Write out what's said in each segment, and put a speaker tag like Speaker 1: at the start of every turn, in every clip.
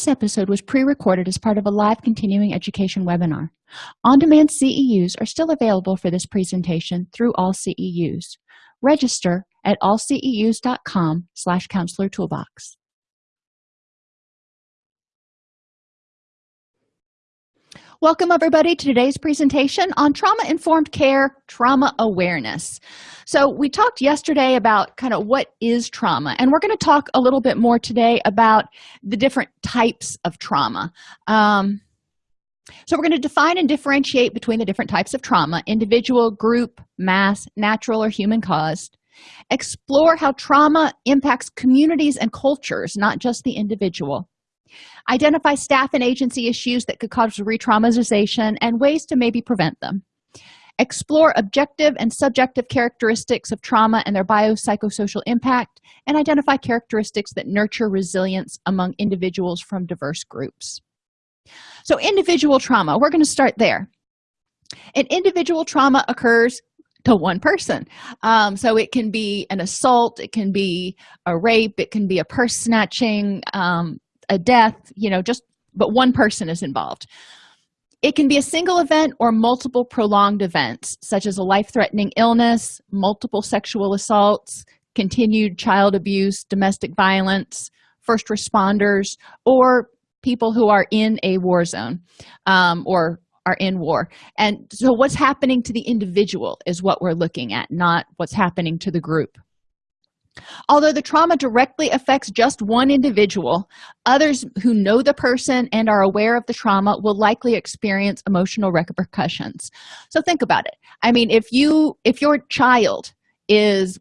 Speaker 1: this episode was pre-recorded as part of a live continuing education webinar. On-demand ceus are still available for this presentation through all ceus register at allceus.com slash counselor toolbox Welcome everybody to today's presentation on trauma-informed care, trauma awareness. So we talked yesterday about kind of what is trauma, and we're going to talk a little bit more today about the different types of trauma. Um, so we're going to define and differentiate between the different types of trauma, individual, group, mass, natural, or human caused. Explore how trauma impacts communities and cultures, not just the individual identify staff and agency issues that could cause re-traumatization and ways to maybe prevent them. Explore objective and subjective characteristics of trauma and their biopsychosocial impact and identify characteristics that nurture resilience among individuals from diverse groups. So individual trauma we're going to start there. An individual trauma occurs to one person. Um, so it can be an assault it can be a rape it can be a purse snatching um, a death you know just but one person is involved. It can be a single event or multiple prolonged events such as a life-threatening illness multiple sexual assaults continued child abuse domestic violence first responders or people who are in a war zone um, or are in war. And so what's happening to the individual is what we're looking at not what's happening to the group although the trauma directly affects just one individual others who know the person and are aware of the trauma will likely experience emotional repercussions. So think about it. I mean if you if your child is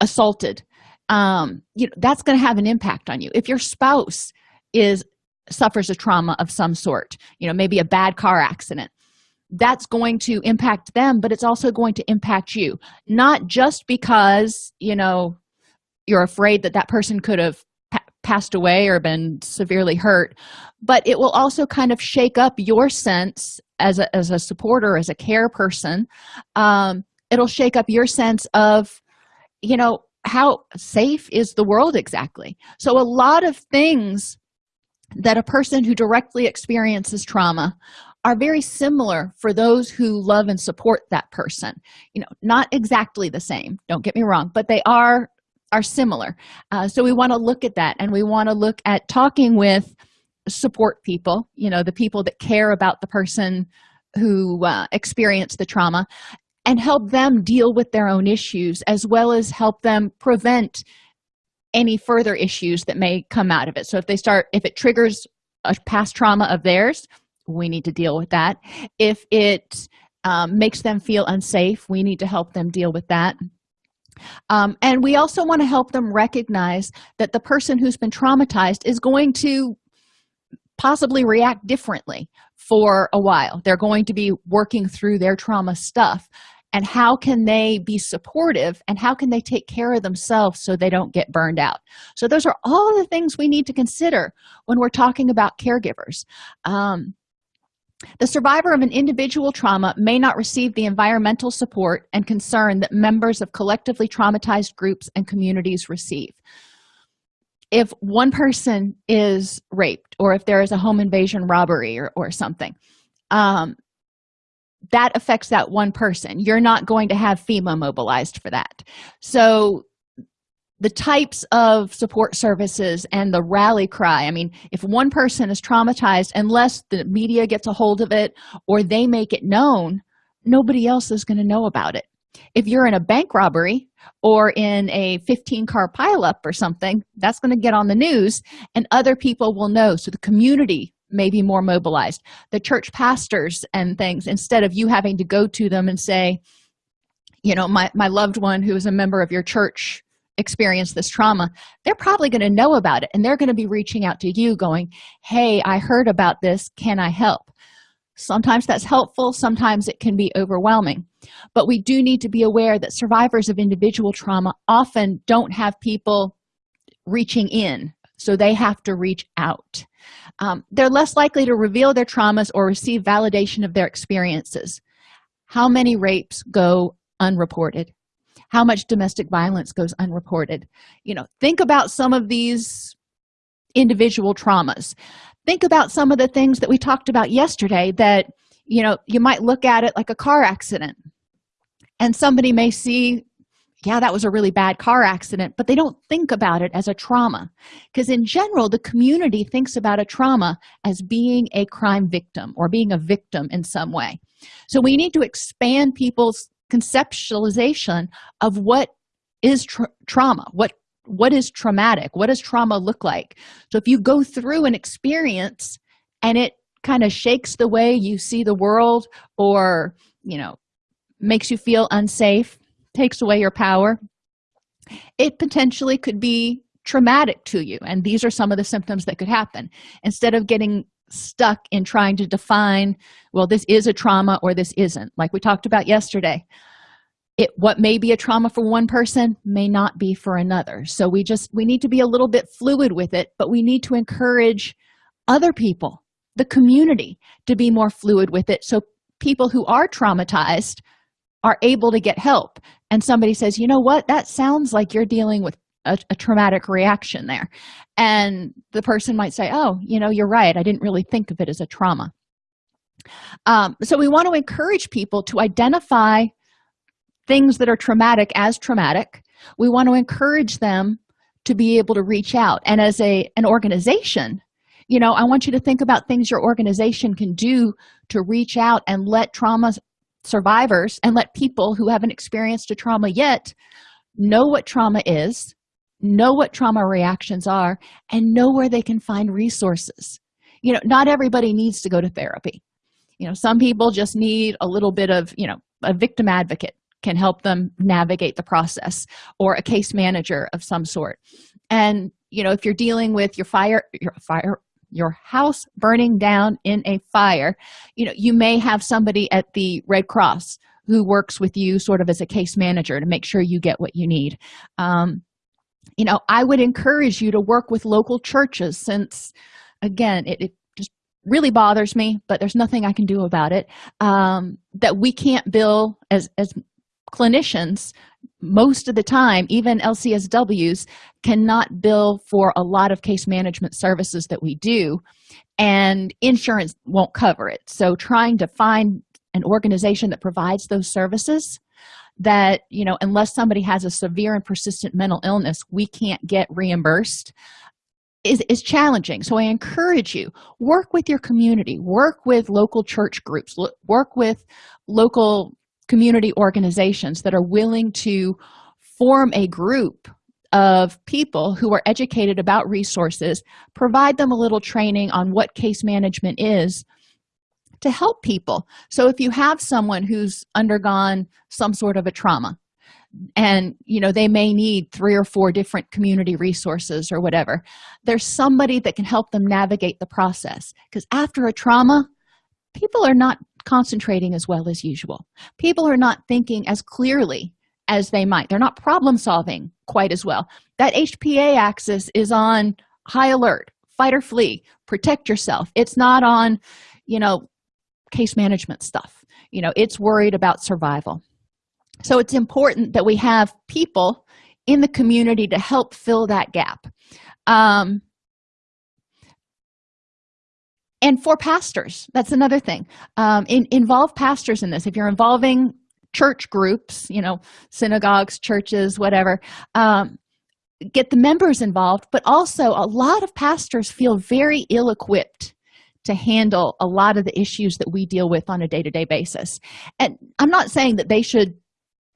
Speaker 1: assaulted um you know that's going to have an impact on you. If your spouse is suffers a trauma of some sort you know maybe a bad car accident that's going to impact them but it's also going to impact you. Not just because you know you're afraid that that person could have pa passed away or been severely hurt. But it will also kind of shake up your sense as a, as a supporter as a care person. Um, it'll shake up your sense of you know how safe is the world exactly? So a lot of things that a person who directly experiences trauma are very similar for those who love and support that person. You know not exactly the same don't get me wrong but they are are similar. Uh, so we want to look at that and we want to look at talking with support people you know the people that care about the person who uh, experienced the trauma and help them deal with their own issues as well as help them prevent any further issues that may come out of it. So if they start if it triggers a past trauma of theirs we need to deal with that. If it um, makes them feel unsafe we need to help them deal with that um, and we also want to help them recognize that the person who's been traumatized is going to possibly react differently for a while. They're going to be working through their trauma stuff. And how can they be supportive and how can they take care of themselves so they don't get burned out? So those are all the things we need to consider when we're talking about caregivers. Um, the survivor of an individual trauma may not receive the environmental support and concern that members of collectively traumatized groups and communities receive. If one person is raped or if there is a home invasion robbery or, or something um, that affects that one person. You're not going to have fema mobilized for that. So the types of support services and the rally cry. I mean if one person is traumatized unless the media gets a hold of it or they make it known nobody else is going to know about it. If you're in a bank robbery or in a 15 car pileup or something that's going to get on the news and other people will know. So the community may be more mobilized. The church pastors and things instead of you having to go to them and say you know my, my loved one who is a member of your church experienced this trauma they're probably going to know about it and they're going to be reaching out to you going hey i heard about this. Can i help? Sometimes that's helpful sometimes it can be overwhelming but we do need to be aware that survivors of individual trauma often don't have people reaching in so they have to reach out. Um, they're less likely to reveal their traumas or receive validation of their experiences. How many rapes go unreported how much domestic violence goes unreported. You know think about some of these individual traumas. Think about some of the things that we talked about yesterday that you know you might look at it like a car accident. And somebody may see yeah that was a really bad car accident but they don't think about it as a trauma. Because in general the community thinks about a trauma as being a crime victim or being a victim in some way. So we need to expand people's conceptualization of what is tra trauma what what is traumatic what does trauma look like? So if you go through an experience and it kind of shakes the way you see the world or you know makes you feel unsafe takes away your power it potentially could be traumatic to you. And these are some of the symptoms that could happen. Instead of getting stuck in trying to define well this is a trauma or this isn't. Like we talked about yesterday it what may be a trauma for one person may not be for another. So we just we need to be a little bit fluid with it but we need to encourage other people the community to be more fluid with it. So people who are traumatized are able to get help. And somebody says you know what? That sounds like you're dealing with a, a, traumatic reaction there. And the person might say oh you know you're right. I didn't really think of it as a trauma. Um, so we want to encourage people to identify things that are traumatic as traumatic. We want to encourage them to be able to reach out. And as a an organization you know i want you to think about things your organization can do to reach out and let trauma survivors and let people who haven't experienced a trauma yet know what trauma is know what trauma reactions are and know where they can find resources. You know not everybody needs to go to therapy. You know some people just need a little bit of you know a victim advocate can help them navigate the process or a case manager of some sort. And you know if you're dealing with your fire your fire your house burning down in a fire you know you may have somebody at the red cross who works with you sort of as a case manager to make sure you get what you need. Um, you know i would encourage you to work with local churches since again it, it just really bothers me but there's nothing i can do about it um, that we can't bill as as clinicians most of the time even lcsws cannot bill for a lot of case management services that we do and insurance won't cover it. So trying to find an organization that provides those services that you know unless somebody has a severe and persistent mental illness we can't get reimbursed is, is challenging. So i encourage you work with your community work with local church groups work with local community organizations that are willing to form a group of people who are educated about resources provide them a little training on what case management is to help people. So if you have someone who's undergone some sort of a trauma and you know they may need three or four different community resources or whatever there's somebody that can help them navigate the process. Because after a trauma people are not concentrating as well as usual. People are not thinking as clearly as they might. They're not problem solving quite as well. That hpa axis is on high alert. Fight or flee. Protect yourself. It's not on you know case management stuff. You know it's worried about survival. So it's important that we have people in the community to help fill that gap. Um, and for pastors that's another thing. Um, in, involve pastors in this. If you're involving church groups you know synagogues churches whatever um, get the members involved but also a lot of pastors feel very ill-equipped to handle a lot of the issues that we deal with on a day-to-day -day basis. And i'm not saying that they should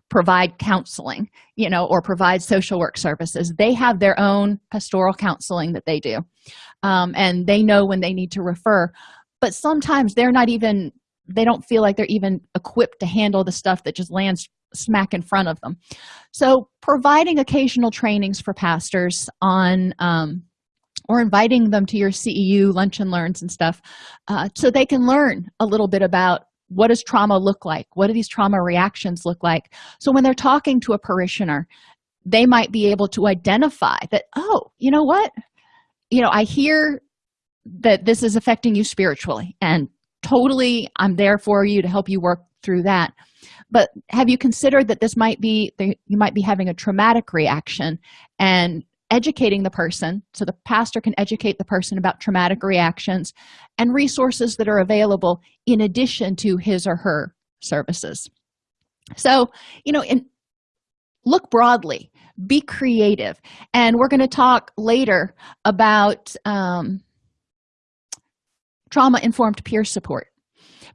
Speaker 1: provide counseling you know or provide social work services. They have their own pastoral counseling that they do um, and they know when they need to refer. But sometimes they're not even they don't feel like they're even equipped to handle the stuff that just lands smack in front of them. So providing occasional trainings for pastors on um, or inviting them to your ceu lunch and learns and stuff uh, so they can learn a little bit about what does trauma look like? What do these trauma reactions look like? So when they're talking to a parishioner they might be able to identify that oh you know what? You know i hear that this is affecting you spiritually and totally i'm there for you to help you work through that. But have you considered that this might be you might be having a traumatic reaction and educating the person so the pastor can educate the person about traumatic reactions and resources that are available in addition to his or her services. So you know in look broadly be creative. And we're going to talk later about um, trauma informed peer support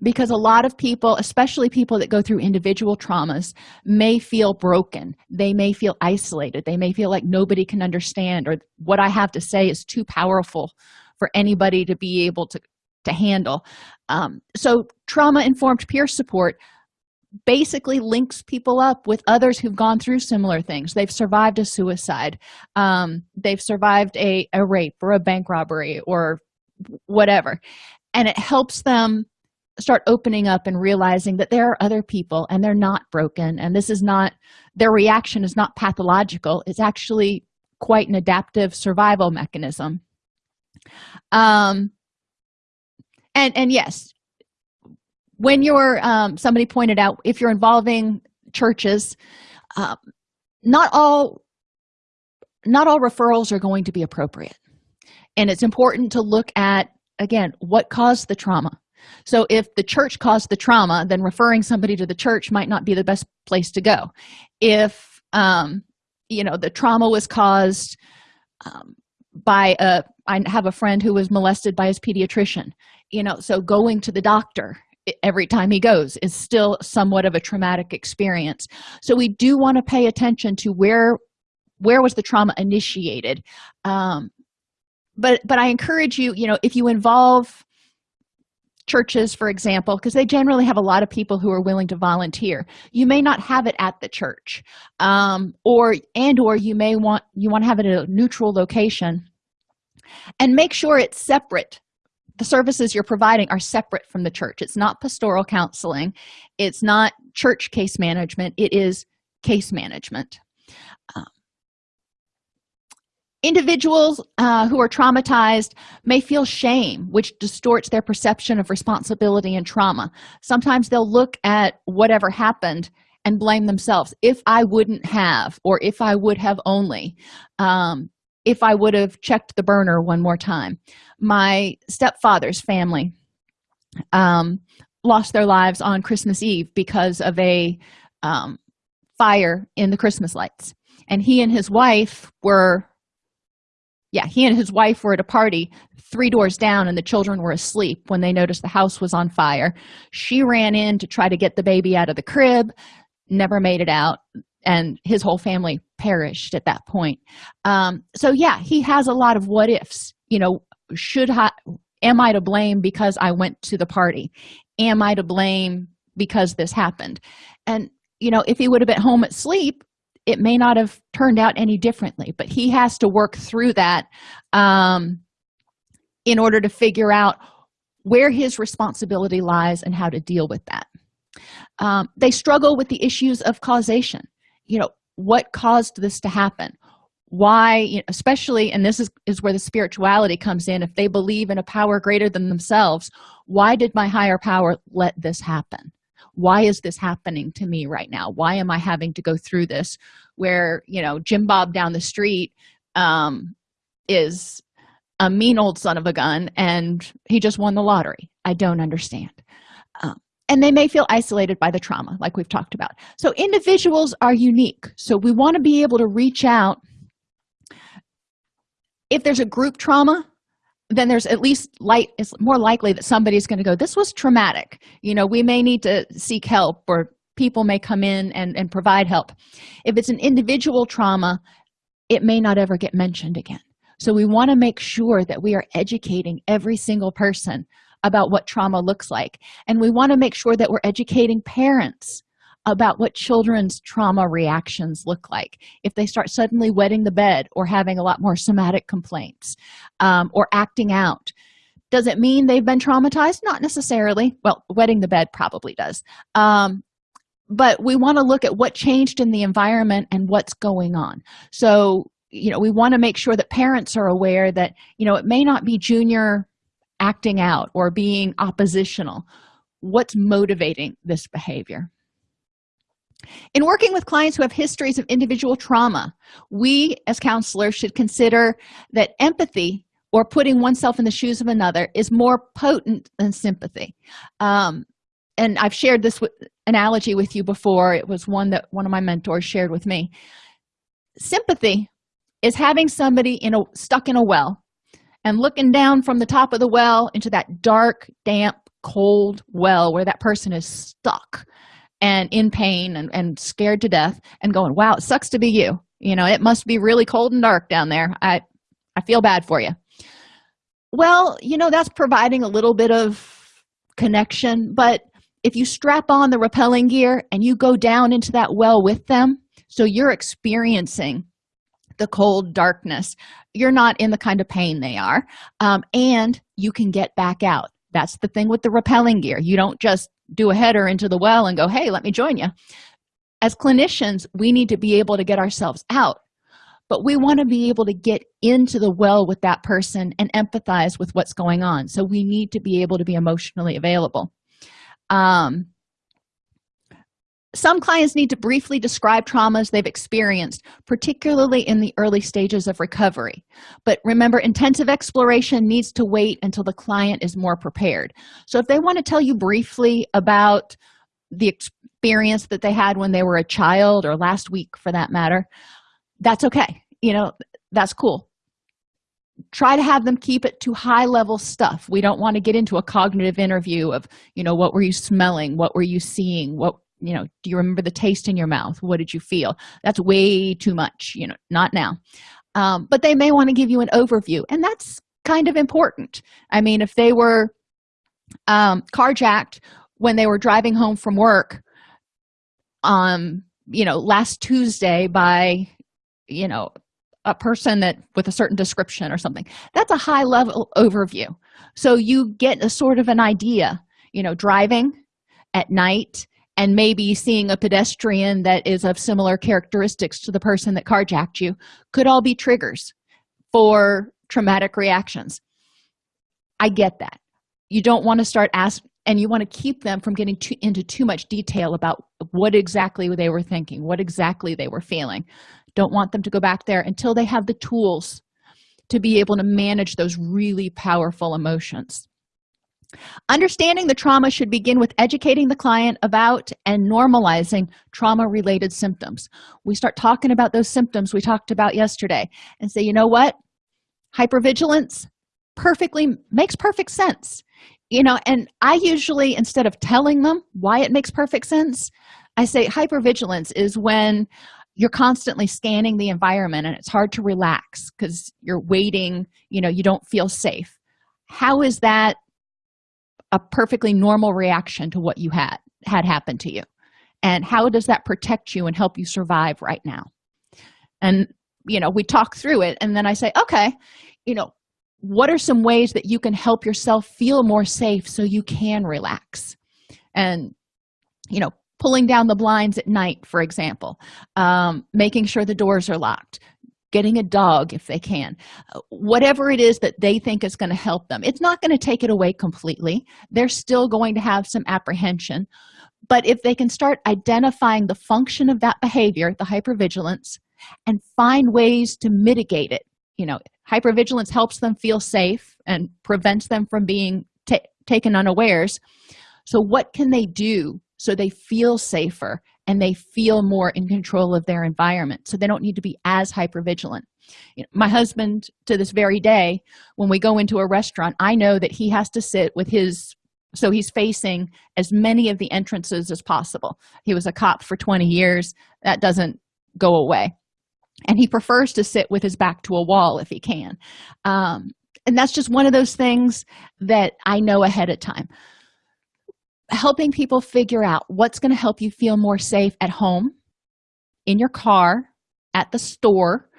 Speaker 1: because a lot of people especially people that go through individual traumas may feel broken. They may feel isolated. They may feel like nobody can understand or what i have to say is too powerful for anybody to be able to to handle. Um, so trauma informed peer support basically links people up with others who've gone through similar things. They've survived a suicide. Um, they've survived a, a rape or a bank robbery or whatever. And it helps them start opening up and realizing that there are other people and they're not broken. And this is not their reaction is not pathological. It's actually quite an adaptive survival mechanism. Um and and yes when you're um, somebody pointed out if you're involving churches um, not all not all referrals are going to be appropriate. And it's important to look at again what caused the trauma so if the church caused the trauma then referring somebody to the church might not be the best place to go. If um you know the trauma was caused um, by a i have a friend who was molested by his pediatrician you know so going to the doctor every time he goes is still somewhat of a traumatic experience. So we do want to pay attention to where where was the trauma initiated um but but i encourage you you know if you involve churches for example because they generally have a lot of people who are willing to volunteer. You may not have it at the church um or and or you may want you want to have it at a neutral location. And make sure it's separate. The services you're providing are separate from the church. It's not pastoral counseling. It's not church case management. It is case management. Um, individuals uh, who are traumatized may feel shame which distorts their perception of responsibility and trauma. Sometimes they'll look at whatever happened and blame themselves. If i wouldn't have or if i would have only um, if i would have checked the burner one more time. My stepfather's family um, lost their lives on christmas eve because of a um, fire in the christmas lights. And he and his wife were yeah he and his wife were at a party three doors down and the children were asleep when they noticed the house was on fire. She ran in to try to get the baby out of the crib never made it out and his whole family perished at that point. Um, so yeah he has a lot of what ifs. You know should I am I to blame because I went to the party? Am I to blame because this happened? And you know if he would have been home asleep it may not have turned out any differently but he has to work through that um, in order to figure out where his responsibility lies and how to deal with that. Um, they struggle with the issues of causation. You know what caused this to happen? Why you know, especially and this is is where the spirituality comes in if they believe in a power greater than themselves why did my higher power let this happen why is this happening to me right now? Why am i having to go through this where you know jim bob down the street um is a mean old son of a gun and he just won the lottery? I don't understand. Um, and they may feel isolated by the trauma like we've talked about. So individuals are unique. So we want to be able to reach out. If there's a group trauma then there's at least light it's more likely that somebody's going to go this was traumatic. You know we may need to seek help or people may come in and, and provide help. If it's an individual trauma it may not ever get mentioned again. So we want to make sure that we are educating every single person about what trauma looks like. And we want to make sure that we're educating parents about what children's trauma reactions look like. If they start suddenly wetting the bed or having a lot more somatic complaints um, or acting out does it mean they've been traumatized? Not necessarily. Well wetting the bed probably does. Um, but we want to look at what changed in the environment and what's going on. So you know we want to make sure that parents are aware that you know it may not be junior acting out or being oppositional. What's motivating this behavior in working with clients who have histories of individual trauma we as counselors should consider that empathy or putting oneself in the shoes of another is more potent than sympathy. Um, and i've shared this analogy with you before. It was one that one of my mentors shared with me. Sympathy is having somebody in a stuck in a well and looking down from the top of the well into that dark damp cold well where that person is stuck and in pain and, and scared to death and going wow it sucks to be you. You know it must be really cold and dark down there. I i feel bad for you. Well you know that's providing a little bit of connection but if you strap on the rappelling gear and you go down into that well with them so you're experiencing the cold darkness. You're not in the kind of pain they are um, and you can get back out. That's the thing with the rappelling gear. You don't just do a header into the well and go hey let me join you as clinicians we need to be able to get ourselves out but we want to be able to get into the well with that person and empathize with what's going on. So we need to be able to be emotionally available. Um, some clients need to briefly describe traumas they've experienced particularly in the early stages of recovery. But remember intensive exploration needs to wait until the client is more prepared. So if they want to tell you briefly about the experience that they had when they were a child or last week for that matter that's okay. You know that's cool. Try to have them keep it to high level stuff. We don't want to get into a cognitive interview of you know what were you smelling? What were you seeing? What you know do you remember the taste in your mouth? What did you feel? That's way too much you know not now. Um, but they may want to give you an overview and that's kind of important. I mean if they were um, carjacked when they were driving home from work um you know last tuesday by you know a person that with a certain description or something that's a high level overview. So you get a sort of an idea you know driving at night and maybe seeing a pedestrian that is of similar characteristics to the person that carjacked you could all be triggers for traumatic reactions. I get that. You don't want to start asking and you want to keep them from getting too, into too much detail about what exactly they were thinking what exactly they were feeling. Don't want them to go back there until they have the tools to be able to manage those really powerful emotions understanding the trauma should begin with educating the client about and normalizing trauma related symptoms. We start talking about those symptoms we talked about yesterday and say you know what? Hypervigilance perfectly makes perfect sense. You know and i usually instead of telling them why it makes perfect sense i say hypervigilance is when you're constantly scanning the environment and it's hard to relax because you're waiting you know you don't feel safe. How is that a perfectly normal reaction to what you had had happened to you. And how does that protect you and help you survive right now? And you know we talk through it and then i say okay you know what are some ways that you can help yourself feel more safe so you can relax? And you know pulling down the blinds at night for example um, making sure the doors are locked getting a dog if they can. Whatever it is that they think is going to help them it's not going to take it away completely. They're still going to have some apprehension. But if they can start identifying the function of that behavior the hypervigilance and find ways to mitigate it you know hypervigilance helps them feel safe and prevents them from being taken unawares. So what can they do so they feel safer and they feel more in control of their environment. So they don't need to be as hyper vigilant you know, my husband to this very day when we go into a restaurant i know that he has to sit with his so he's facing as many of the entrances as possible. He was a cop for 20 years. That doesn't go away. And he prefers to sit with his back to a wall if he can. Um, and that's just one of those things that i know ahead of time helping people figure out what's going to help you feel more safe at home in your car at the store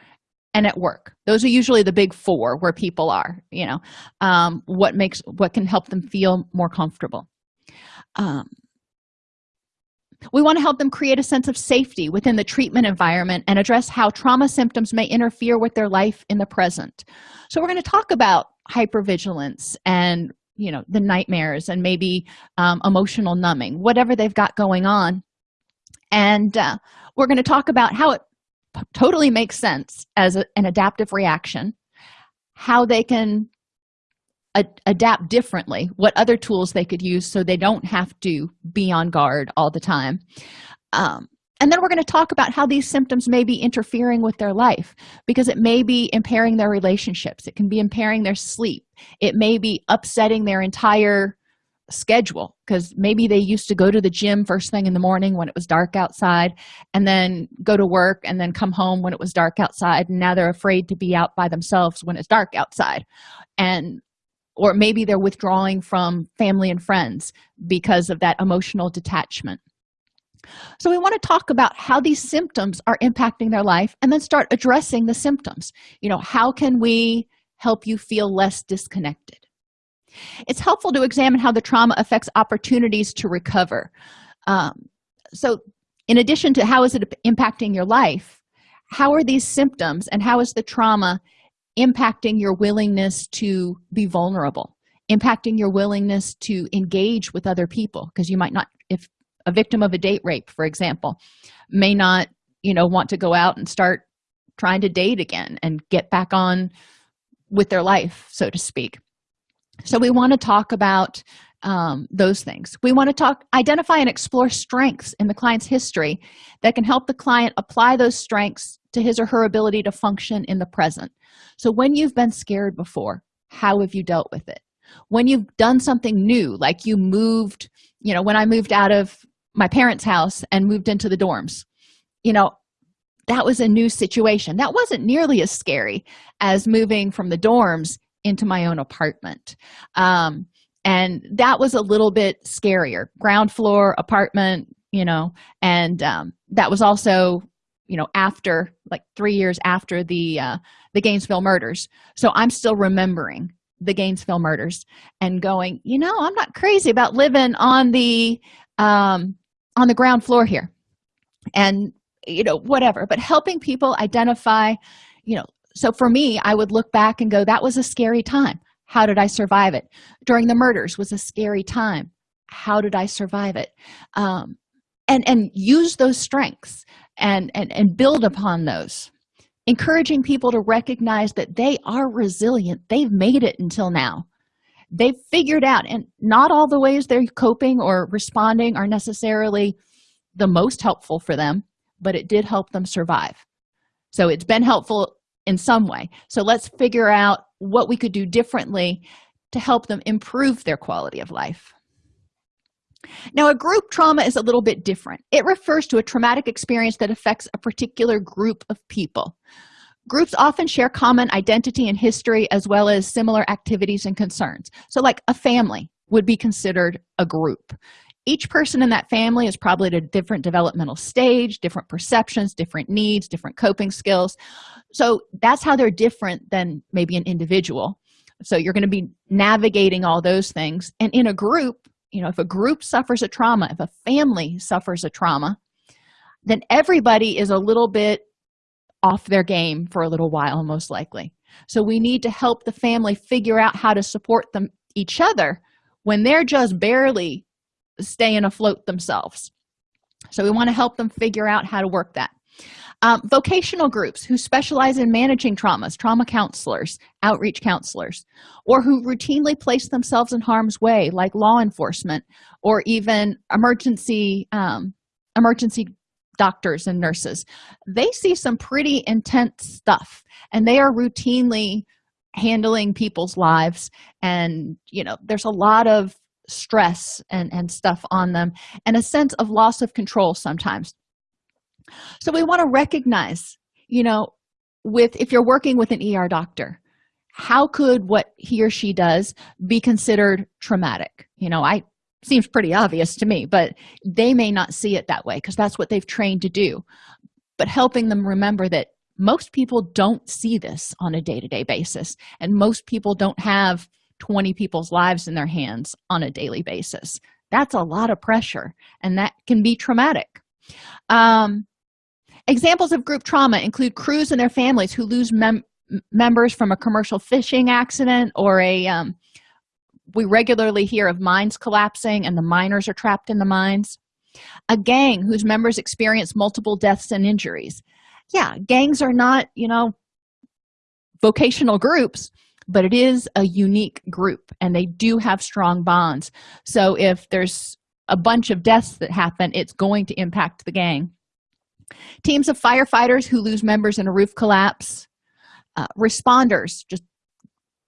Speaker 1: and at work. Those are usually the big four where people are you know um, what makes what can help them feel more comfortable. Um, we want to help them create a sense of safety within the treatment environment and address how trauma symptoms may interfere with their life in the present. So we're going to talk about hypervigilance and you know the nightmares and maybe um, emotional numbing whatever they've got going on. And uh, we're going to talk about how it totally makes sense as a, an adaptive reaction how they can adapt differently what other tools they could use so they don't have to be on guard all the time. Um, and then we're going to talk about how these symptoms may be interfering with their life because it may be impairing their relationships. It can be impairing their sleep. It may be upsetting their entire schedule because maybe they used to go to the gym first thing in the morning when it was dark outside and then go to work and then come home when it was dark outside and now they're afraid to be out by themselves when it's dark outside. And or maybe they're withdrawing from family and friends because of that emotional detachment so we want to talk about how these symptoms are impacting their life and then start addressing the symptoms. You know how can we help you feel less disconnected? It's helpful to examine how the trauma affects opportunities to recover. Um, so in addition to how is it impacting your life how are these symptoms and how is the trauma impacting your willingness to be vulnerable impacting your willingness to engage with other people? Because you might not if a victim of a date rape for example may not you know want to go out and start trying to date again and get back on with their life so to speak. So we want to talk about um, those things. We want to talk identify and explore strengths in the client's history that can help the client apply those strengths to his or her ability to function in the present. So when you've been scared before how have you dealt with it? When you've done something new like you moved you know when i moved out of my parents house and moved into the dorms. You know that was a new situation. That wasn't nearly as scary as moving from the dorms into my own apartment. Um, and that was a little bit scarier. Ground floor apartment you know and um, that was also you know after like three years after the uh, the gainesville murders. So i'm still remembering the gainesville murders and going you know i'm not crazy about living on the um on the ground floor here. And you know whatever but helping people identify you know so for me i would look back and go that was a scary time. How did i survive it? During the murders was a scary time. How did i survive it? Um, and and use those strengths and and and build upon those encouraging people to recognize that they are resilient. They've made it until now they've figured out and not all the ways they're coping or responding are necessarily the most helpful for them but it did help them survive. So it's been helpful in some way. So let's figure out what we could do differently to help them improve their quality of life. Now a group trauma is a little bit different. It refers to a traumatic experience that affects a particular group of people groups often share common identity and history as well as similar activities and concerns. So like a family would be considered a group. Each person in that family is probably at a different developmental stage different perceptions different needs different coping skills. So that's how they're different than maybe an individual. So you're going to be navigating all those things. And in a group you know if a group suffers a trauma if a family suffers a trauma then everybody is a little bit off their game for a little while most likely. So we need to help the family figure out how to support them each other when they're just barely staying afloat themselves. So we want to help them figure out how to work that. Um, vocational groups who specialize in managing traumas trauma counselors outreach counselors or who routinely place themselves in harm's way like law enforcement or even emergency um, emergency doctors and nurses. They see some pretty intense stuff and they are routinely handling people's lives and you know there's a lot of stress and and stuff on them and a sense of loss of control sometimes. So we want to recognize you know with if you're working with an er doctor how could what he or she does be considered traumatic? You know i seems pretty obvious to me but they may not see it that way because that's what they've trained to do. But helping them remember that most people don't see this on a day-to-day -day basis and most people don't have 20 people's lives in their hands on a daily basis. That's a lot of pressure and that can be traumatic. Um, examples of group trauma include crews and their families who lose mem members from a commercial fishing accident or a um, we regularly hear of mines collapsing and the miners are trapped in the mines. A gang whose members experience multiple deaths and injuries. Yeah gangs are not you know vocational groups but it is a unique group and they do have strong bonds. So if there's a bunch of deaths that happen it's going to impact the gang. Teams of firefighters who lose members in a roof collapse. Uh, responders just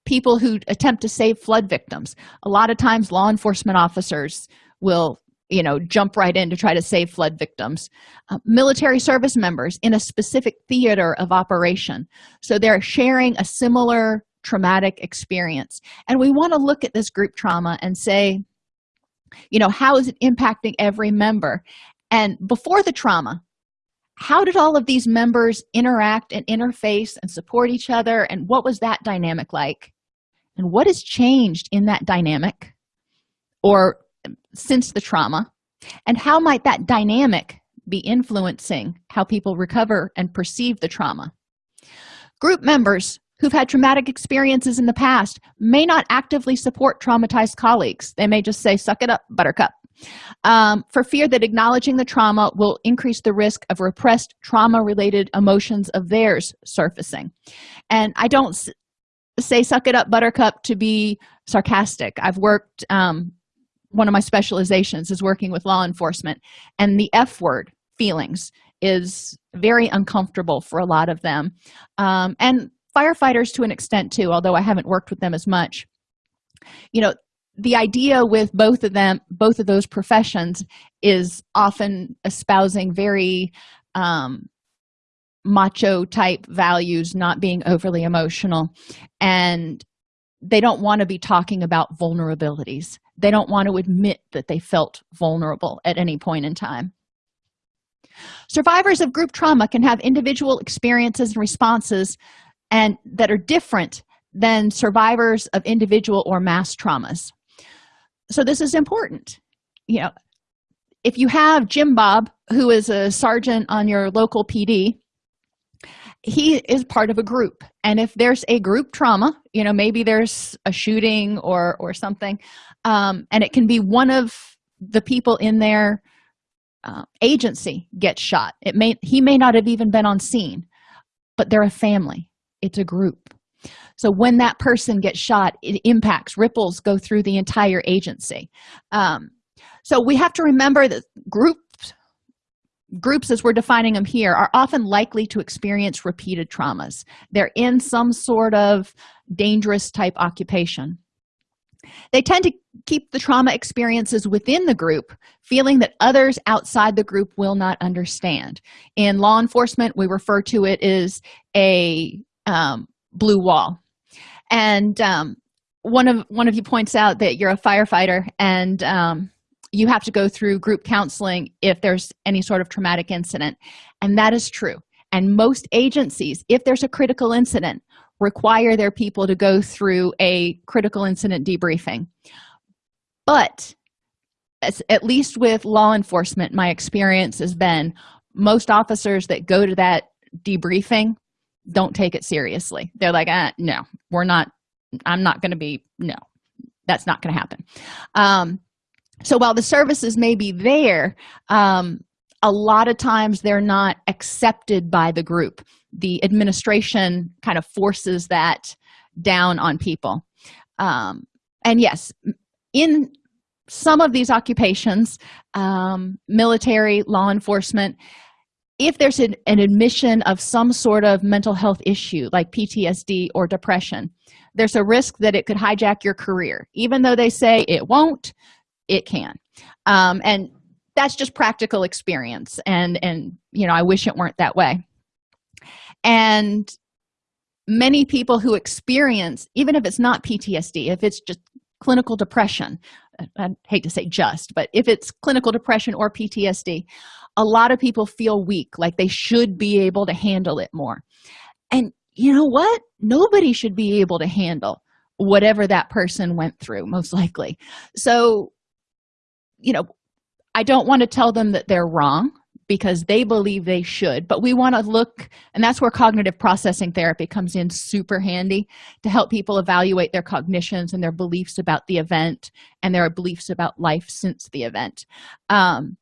Speaker 1: people who attempt to save flood victims. A lot of times law enforcement officers will you know jump right in to try to save flood victims. Uh, military service members in a specific theater of operation. So they're sharing a similar traumatic experience. And we want to look at this group trauma and say you know how is it impacting every member? And before the trauma how did all of these members interact and interface and support each other? And what was that dynamic like and what has changed in that dynamic or since the trauma? And how might that dynamic be influencing how people recover and perceive the trauma? Group members who've had traumatic experiences in the past may not actively support traumatized colleagues. They may just say suck it up buttercup. Um, for fear that acknowledging the trauma will increase the risk of repressed trauma related emotions of theirs surfacing. And i don't say suck it up buttercup to be sarcastic. I've worked um, one of my specializations is working with law enforcement and the f word feelings is very uncomfortable for a lot of them. Um, and firefighters to an extent too although i haven't worked with them as much. You know the idea with both of them both of those professions is often espousing very um, macho type values not being overly emotional. And they don't want to be talking about vulnerabilities. They don't want to admit that they felt vulnerable at any point in time. Survivors of group trauma can have individual experiences and responses and that are different than survivors of individual or mass traumas. So this is important. You know if you have jim bob who is a sergeant on your local pd he is part of a group. And if there's a group trauma you know maybe there's a shooting or or something um, and it can be one of the people in their uh, agency gets shot. It may he may not have even been on scene but they're a family. It's a group. So when that person gets shot it impacts ripples go through the entire agency. Um, so we have to remember that group groups as we're defining them here are often likely to experience repeated traumas. They're in some sort of dangerous type occupation. They tend to keep the trauma experiences within the group feeling that others outside the group will not understand. In law enforcement we refer to it as a um, blue wall. And um, one of one of you points out that you're a firefighter and um, you have to go through group counseling if there's any sort of traumatic incident. And that is true. And most agencies if there's a critical incident require their people to go through a critical incident debriefing. But at least with law enforcement my experience has been most officers that go to that debriefing don't take it seriously. They're like ah, no we're not i'm not going to be no that's not going to happen. Um, so while the services may be there um, a lot of times they're not accepted by the group. The administration kind of forces that down on people. Um, and yes in some of these occupations um, military law enforcement if there's an, an admission of some sort of mental health issue like ptsd or depression there's a risk that it could hijack your career. Even though they say it won't it can. Um, and that's just practical experience and and you know i wish it weren't that way. And many people who experience even if it's not ptsd if it's just clinical depression i hate to say just but if it's clinical depression or ptsd a lot of people feel weak like they should be able to handle it more. And you know what? Nobody should be able to handle whatever that person went through most likely. So you know i don't want to tell them that they're wrong because they believe they should but we want to look and that's where cognitive processing therapy comes in super handy to help people evaluate their cognitions and their beliefs about the event and their beliefs about life since the event. Um,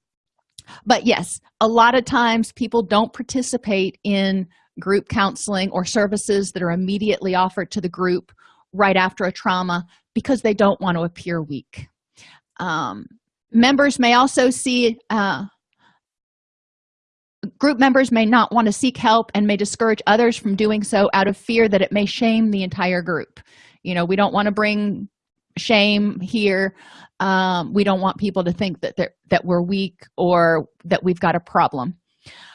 Speaker 1: but yes a lot of times people don't participate in group counseling or services that are immediately offered to the group right after a trauma because they don't want to appear weak. Um, members may also see uh, group members may not want to seek help and may discourage others from doing so out of fear that it may shame the entire group. You know we don't want to bring shame here. Um, we don't want people to think that that we're weak or that we've got a problem.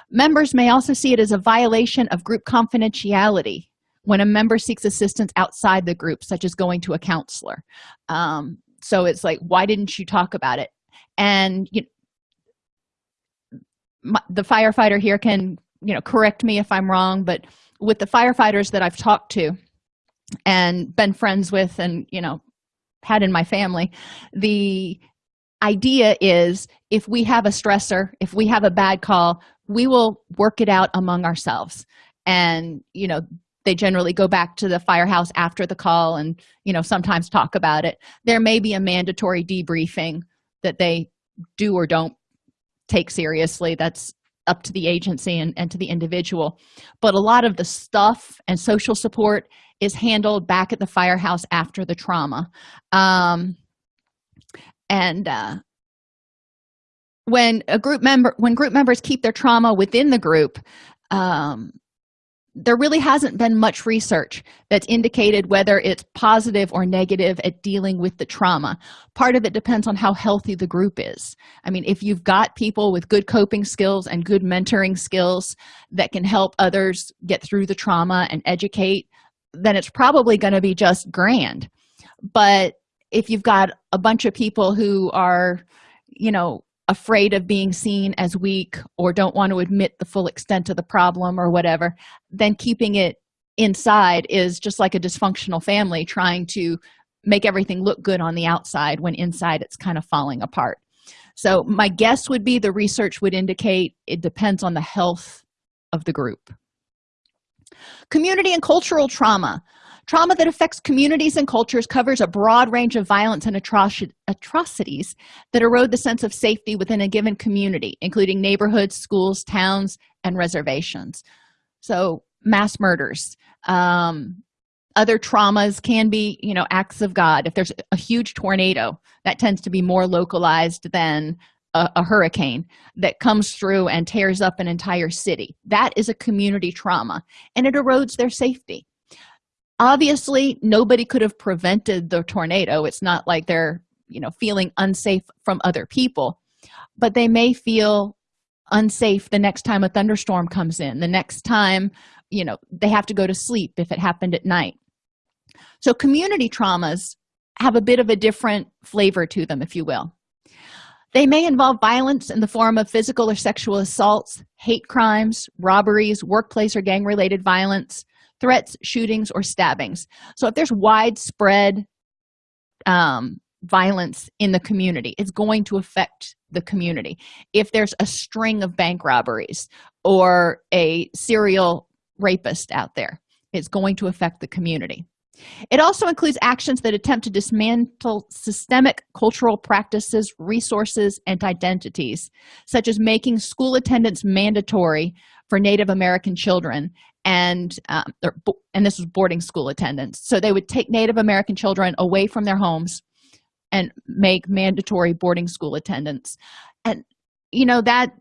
Speaker 1: Members may also see it as a violation of group confidentiality when a member seeks assistance outside the group such as going to a counselor. Um, so it's like why didn't you talk about it and you my, the firefighter here can you know correct me if i'm wrong but with the firefighters that i've talked to and been friends with and you know had in my family the idea is if we have a stressor if we have a bad call we will work it out among ourselves. And you know they generally go back to the firehouse after the call and you know sometimes talk about it. There may be a mandatory debriefing that they do or don't take seriously. That's up to the agency and, and to the individual. But a lot of the stuff and social support is handled back at the firehouse after the trauma. Um, and uh, when a group member when group members keep their trauma within the group um, there really hasn't been much research that's indicated whether it's positive or negative at dealing with the trauma. Part of it depends on how healthy the group is. I mean if you've got people with good coping skills and good mentoring skills that can help others get through the trauma and educate then it's probably going to be just grand. But if you've got a bunch of people who are you know afraid of being seen as weak or don't want to admit the full extent of the problem or whatever then keeping it inside is just like a dysfunctional family trying to make everything look good on the outside when inside it's kind of falling apart. So my guess would be the research would indicate it depends on the health of the group. Community and cultural trauma trauma that affects communities and cultures covers a broad range of violence and atrocities that erode the sense of safety within a given community including neighborhoods schools towns and reservations. So mass murders um, other traumas can be you know acts of god. If there's a huge tornado that tends to be more localized than a, a, hurricane that comes through and tears up an entire city. That is a community trauma and it erodes their safety obviously nobody could have prevented the tornado. It's not like they're you know feeling unsafe from other people. But they may feel unsafe the next time a thunderstorm comes in the next time you know they have to go to sleep if it happened at night. So community traumas have a bit of a different flavor to them if you will. They may involve violence in the form of physical or sexual assaults hate crimes robberies workplace or gang related violence threats shootings or stabbings. So if there's widespread um, violence in the community it's going to affect the community. If there's a string of bank robberies or a serial rapist out there it's going to affect the community. It also includes actions that attempt to dismantle systemic cultural practices resources and identities such as making school attendance mandatory for native american children and um, and this was boarding school attendance. So they would take native american children away from their homes and make mandatory boarding school attendance. And you know that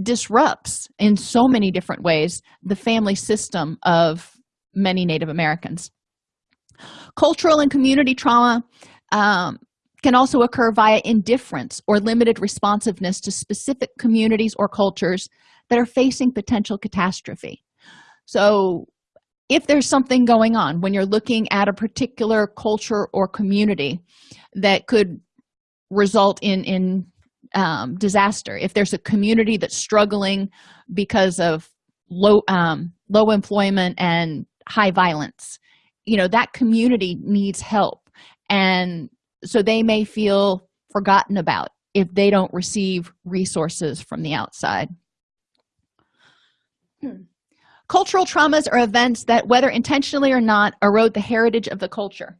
Speaker 1: disrupts in so many different ways the family system of many native americans. Cultural and community trauma um, can also occur via indifference or limited responsiveness to specific communities or cultures that are facing potential catastrophe so if there's something going on when you're looking at a particular culture or community that could result in in um, disaster if there's a community that's struggling because of low um, low employment and high violence you know that community needs help. And so they may feel forgotten about if they don't receive resources from the outside. Hmm cultural traumas are events that whether intentionally or not erode the heritage of the culture.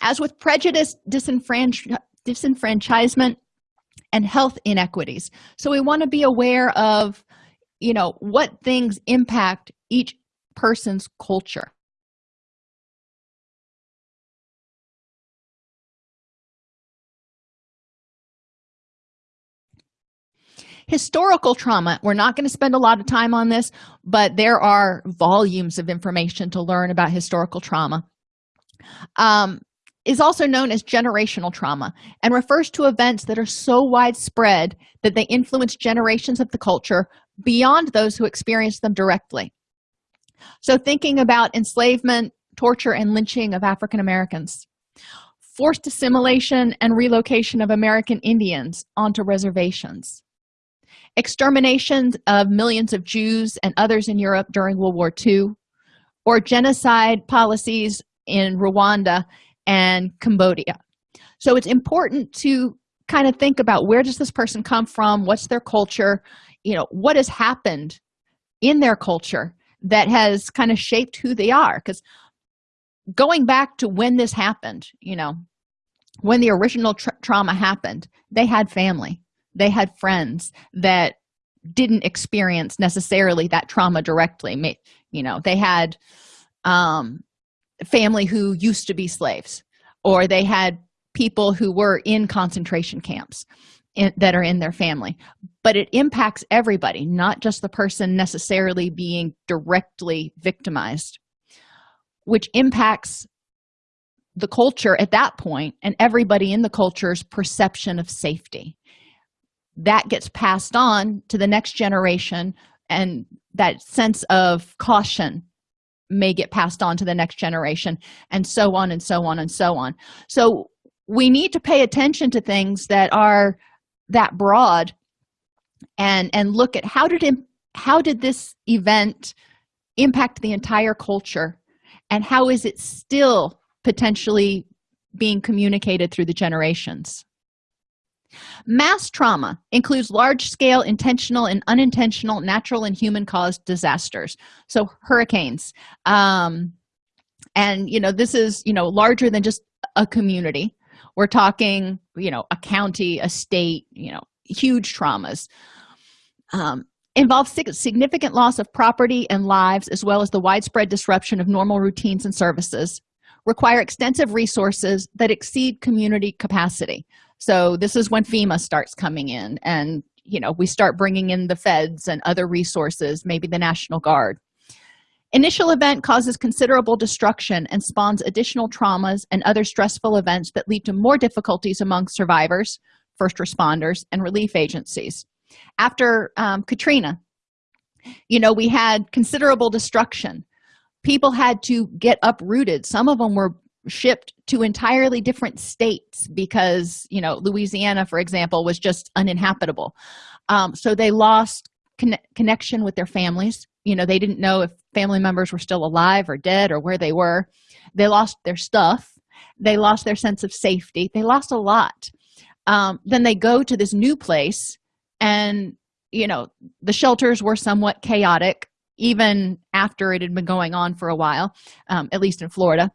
Speaker 1: As with prejudice disenfranch disenfranchisement and health inequities. So we want to be aware of you know what things impact each person's culture historical trauma we're not going to spend a lot of time on this but there are volumes of information to learn about historical trauma. Um, is also known as generational trauma and refers to events that are so widespread that they influence generations of the culture beyond those who experience them directly. So thinking about enslavement torture and lynching of african americans. Forced assimilation and relocation of american indians onto reservations exterminations of millions of jews and others in europe during world war ii or genocide policies in rwanda and cambodia. So it's important to kind of think about where does this person come from? What's their culture? You know what has happened in their culture that has kind of shaped who they are? Because going back to when this happened you know when the original tra trauma happened they had family they had friends that didn't experience necessarily that trauma directly. You know they had um family who used to be slaves or they had people who were in concentration camps in, that are in their family. But it impacts everybody not just the person necessarily being directly victimized which impacts the culture at that point and everybody in the culture's perception of safety that gets passed on to the next generation and that sense of caution may get passed on to the next generation and so on and so on and so on. So we need to pay attention to things that are that broad and and look at how did it how did this event impact the entire culture and how is it still potentially being communicated through the generations mass trauma includes large-scale intentional and unintentional natural and human-caused disasters so hurricanes. Um, and you know this is you know larger than just a community. We're talking you know a county a state you know huge traumas. Um, involve significant loss of property and lives as well as the widespread disruption of normal routines and services require extensive resources that exceed community capacity. So this is when fema starts coming in and you know we start bringing in the feds and other resources maybe the national guard. Initial event causes considerable destruction and spawns additional traumas and other stressful events that lead to more difficulties among survivors first responders and relief agencies. After um, katrina you know we had considerable destruction people had to get uprooted. Some of them were shipped to entirely different states because you know louisiana for example was just uninhabitable. Um, so they lost con connection with their families. You know they didn't know if family members were still alive or dead or where they were. They lost their stuff. They lost their sense of safety. They lost a lot. Um, then they go to this new place and you know the shelters were somewhat chaotic even after it had been going on for a while um, at least in florida.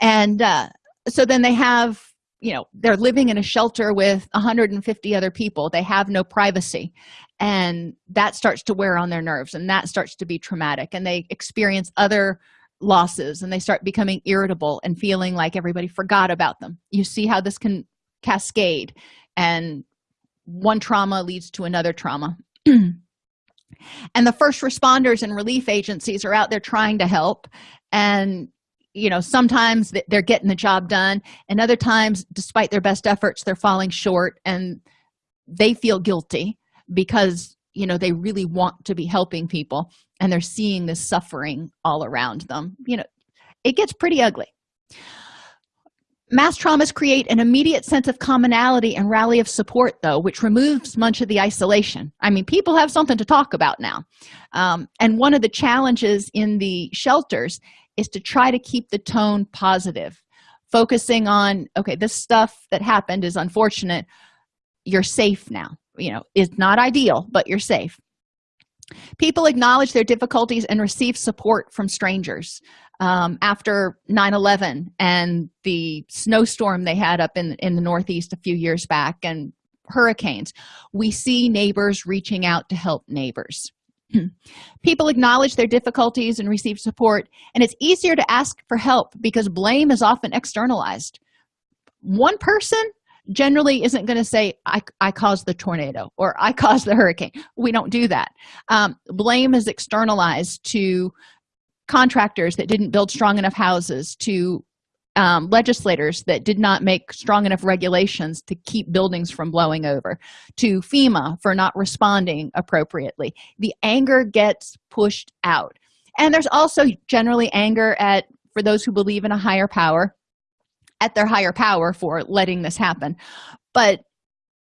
Speaker 1: And uh, so then they have you know they're living in a shelter with 150 other people. They have no privacy. And that starts to wear on their nerves and that starts to be traumatic. And they experience other losses and they start becoming irritable and feeling like everybody forgot about them. You see how this can cascade and one trauma leads to another trauma and the first responders and relief agencies are out there trying to help. And you know sometimes they're getting the job done and other times despite their best efforts they're falling short and they feel guilty because you know they really want to be helping people and they're seeing this suffering all around them. You know it gets pretty ugly mass traumas create an immediate sense of commonality and rally of support though which removes much of the isolation. I mean people have something to talk about now. Um, and one of the challenges in the shelters is to try to keep the tone positive focusing on okay this stuff that happened is unfortunate. You're safe now. You know it's not ideal but you're safe. People acknowledge their difficulties and receive support from strangers um, after 9-11 and the snowstorm they had up in in the northeast a few years back and hurricanes we see neighbors reaching out to help neighbors. People acknowledge their difficulties and receive support and it's easier to ask for help because blame is often externalized. One person generally isn't going to say I, I caused the tornado or i caused the hurricane. We don't do that. Um, blame is externalized to contractors that didn't build strong enough houses to um, legislators that did not make strong enough regulations to keep buildings from blowing over to fema for not responding appropriately. The anger gets pushed out. And there's also generally anger at for those who believe in a higher power at their higher power for letting this happen. But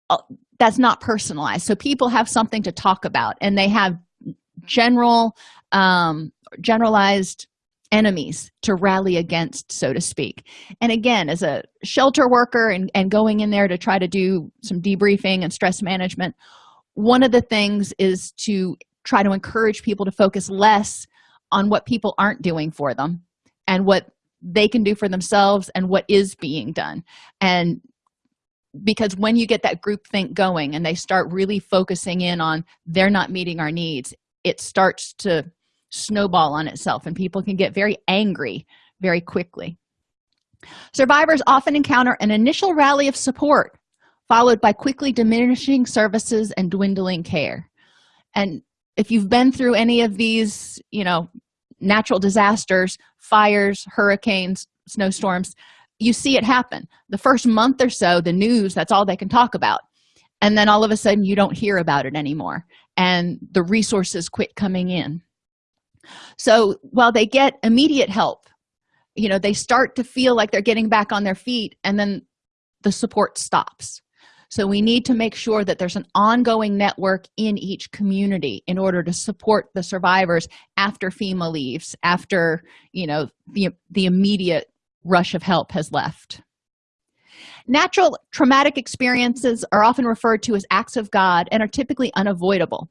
Speaker 1: uh, that's not personalized. So people have something to talk about and they have general um generalized enemies to rally against so to speak. And again as a shelter worker and, and going in there to try to do some debriefing and stress management one of the things is to try to encourage people to focus less on what people aren't doing for them and what they can do for themselves and what is being done. And because when you get that group think going and they start really focusing in on they're not meeting our needs it starts to snowball on itself and people can get very angry very quickly. Survivors often encounter an initial rally of support followed by quickly diminishing services and dwindling care. And if you've been through any of these you know natural disasters fires hurricanes snowstorms you see it happen. The first month or so the news that's all they can talk about. And then all of a sudden you don't hear about it anymore. And the resources quit coming in so while they get immediate help you know they start to feel like they're getting back on their feet and then the support stops. So we need to make sure that there's an ongoing network in each community in order to support the survivors after fema leaves after you know the, the immediate rush of help has left. Natural traumatic experiences are often referred to as acts of god and are typically unavoidable.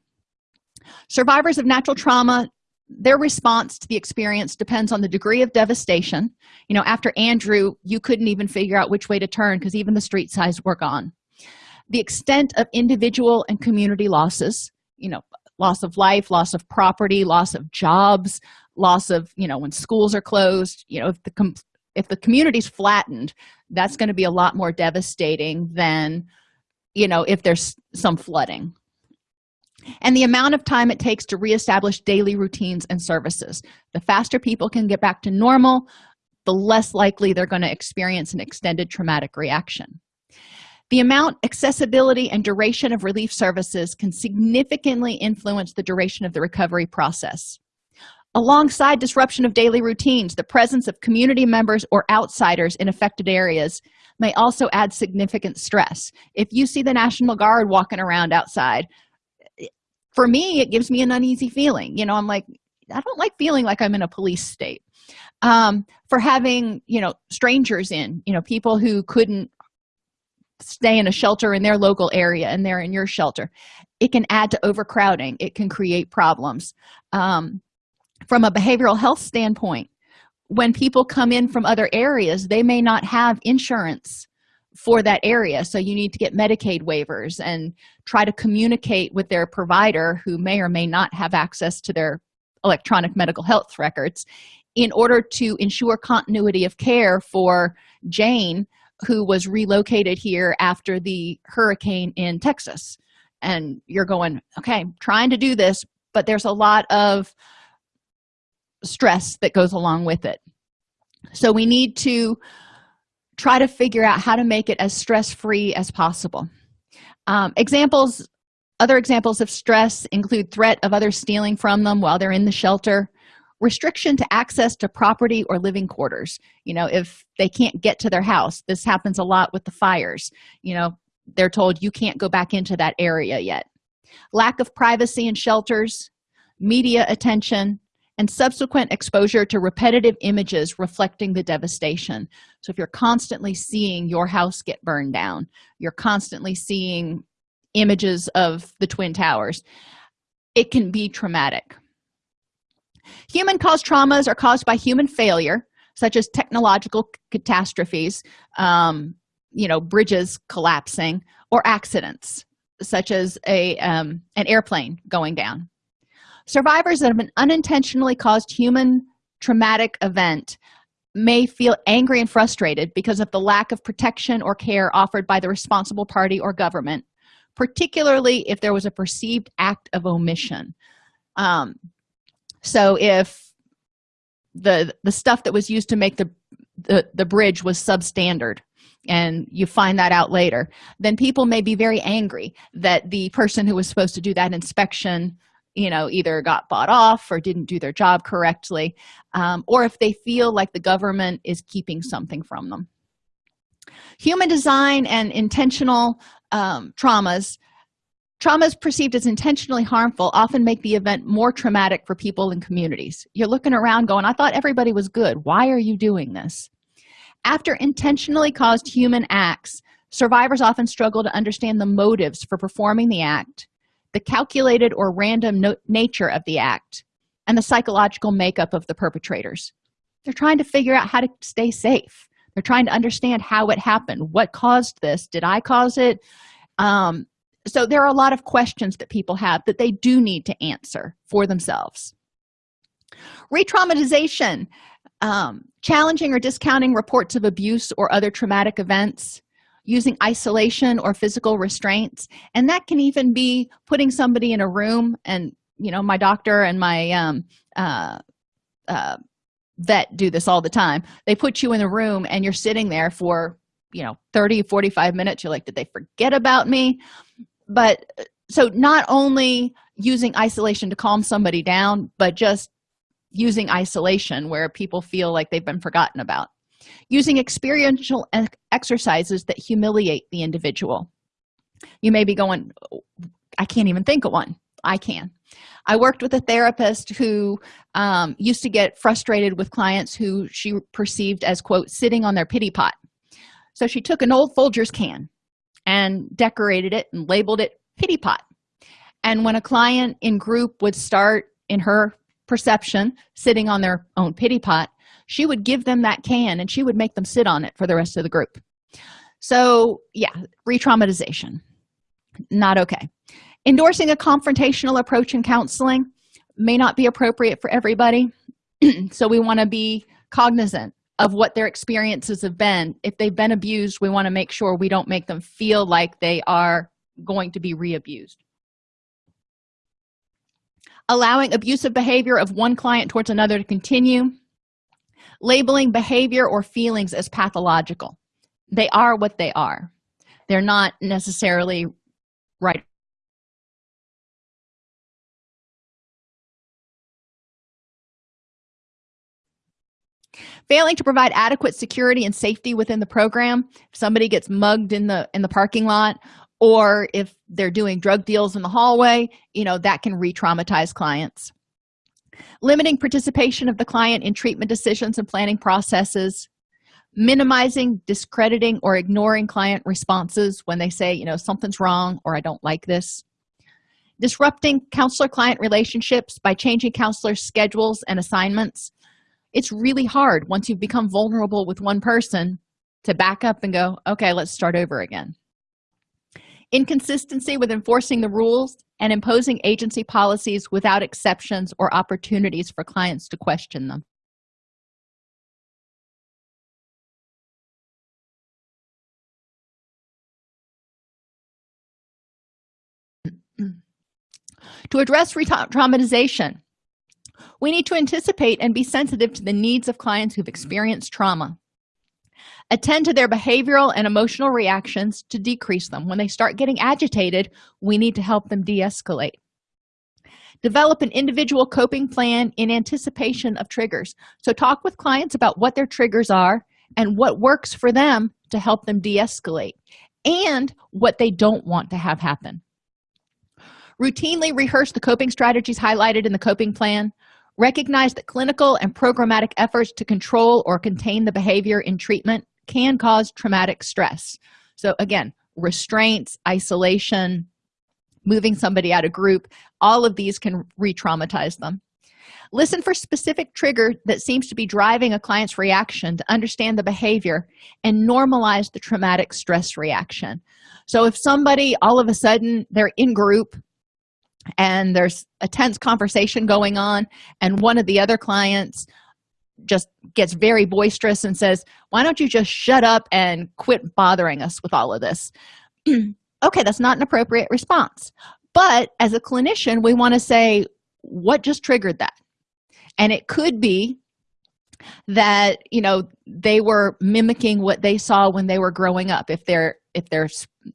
Speaker 1: Survivors of natural trauma their response to the experience depends on the degree of devastation. You know after andrew you couldn't even figure out which way to turn because even the street signs were gone. The extent of individual and community losses you know loss of life loss of property loss of jobs loss of you know when schools are closed you know if the com if the community's flattened that's going to be a lot more devastating than you know if there's some flooding and the amount of time it takes to reestablish daily routines and services. The faster people can get back to normal the less likely they're going to experience an extended traumatic reaction. The amount accessibility and duration of relief services can significantly influence the duration of the recovery process. Alongside disruption of daily routines the presence of community members or outsiders in affected areas may also add significant stress. If you see the national guard walking around outside for me it gives me an uneasy feeling. You know i'm like i don't like feeling like i'm in a police state. Um, for having you know strangers in you know people who couldn't stay in a shelter in their local area and they're in your shelter. It can add to overcrowding. It can create problems. Um, from a behavioral health standpoint when people come in from other areas they may not have insurance for that area. So you need to get medicaid waivers and try to communicate with their provider who may or may not have access to their electronic medical health records in order to ensure continuity of care for jane who was relocated here after the hurricane in texas. And you're going okay I'm trying to do this but there's a lot of stress that goes along with it. So we need to try to figure out how to make it as stress-free as possible. Um, examples other examples of stress include threat of others stealing from them while they're in the shelter restriction to access to property or living quarters. You know if they can't get to their house this happens a lot with the fires. You know they're told you can't go back into that area yet. Lack of privacy in shelters media attention and subsequent exposure to repetitive images reflecting the devastation. So if you're constantly seeing your house get burned down you're constantly seeing images of the twin towers it can be traumatic. Human caused traumas are caused by human failure such as technological catastrophes um, you know bridges collapsing or accidents such as a um, an airplane going down survivors of an unintentionally caused human traumatic event may feel angry and frustrated because of the lack of protection or care offered by the responsible party or government particularly if there was a perceived act of omission. Um, so if the the stuff that was used to make the, the the bridge was substandard and you find that out later then people may be very angry that the person who was supposed to do that inspection you know either got bought off or didn't do their job correctly um, or if they feel like the government is keeping something from them. Human design and intentional um, traumas traumas perceived as intentionally harmful often make the event more traumatic for people and communities. You're looking around going i thought everybody was good. Why are you doing this? After intentionally caused human acts survivors often struggle to understand the motives for performing the act the calculated or random no nature of the act and the psychological makeup of the perpetrators. They're trying to figure out how to stay safe. They're trying to understand how it happened. What caused this? Did i cause it? Um, so there are a lot of questions that people have that they do need to answer for themselves. Re-traumatization um, challenging or discounting reports of abuse or other traumatic events using isolation or physical restraints. And that can even be putting somebody in a room and you know my doctor and my um, uh, uh, vet do this all the time. They put you in a room and you're sitting there for you know 30 45 minutes. You're like did they forget about me? But uh, so not only using isolation to calm somebody down but just using isolation where people feel like they've been forgotten about using experiential exercises that humiliate the individual. You may be going i can't even think of one. I can. I worked with a therapist who um, used to get frustrated with clients who she perceived as quote sitting on their pity pot. So she took an old folgers can and decorated it and labeled it pity pot. And when a client in group would start in her perception sitting on their own pity pot she would give them that can and she would make them sit on it for the rest of the group. So yeah re-traumatization. Not okay. Endorsing a confrontational approach in counseling may not be appropriate for everybody. So we want to be cognizant of what their experiences have been. If they've been abused we want to make sure we don't make them feel like they are going to be re-abused. Allowing abusive behavior of one client towards another to continue labeling behavior or feelings as pathological. They are what they are. They're not necessarily right. Failing to provide adequate security and safety within the program if somebody gets mugged in the in the parking lot or if they're doing drug deals in the hallway you know that can re-traumatize clients limiting participation of the client in treatment decisions and planning processes minimizing discrediting or ignoring client responses when they say you know something's wrong or i don't like this. Disrupting counselor client relationships by changing counselors schedules and assignments. It's really hard once you've become vulnerable with one person to back up and go okay let's start over again inconsistency with enforcing the rules and imposing agency policies without exceptions or opportunities for clients to question them. To address re-traumatization we need to anticipate and be sensitive to the needs of clients who've experienced trauma attend to their behavioral and emotional reactions to decrease them. When they start getting agitated we need to help them de-escalate. Develop an individual coping plan in anticipation of triggers. So talk with clients about what their triggers are and what works for them to help them de-escalate and what they don't want to have happen. Routinely rehearse the coping strategies highlighted in the coping plan. Recognize that clinical and programmatic efforts to control or contain the behavior in treatment can cause traumatic stress. So again restraints isolation moving somebody out of group all of these can re-traumatize them. Listen for specific trigger that seems to be driving a client's reaction to understand the behavior and normalize the traumatic stress reaction. So if somebody all of a sudden they're in group and there's a tense conversation going on and one of the other clients just gets very boisterous and says why don't you just shut up and quit bothering us with all of this? Okay that's not an appropriate response. But as a clinician we want to say what just triggered that? And it could be that you know they were mimicking what they saw when they were growing up. If their if their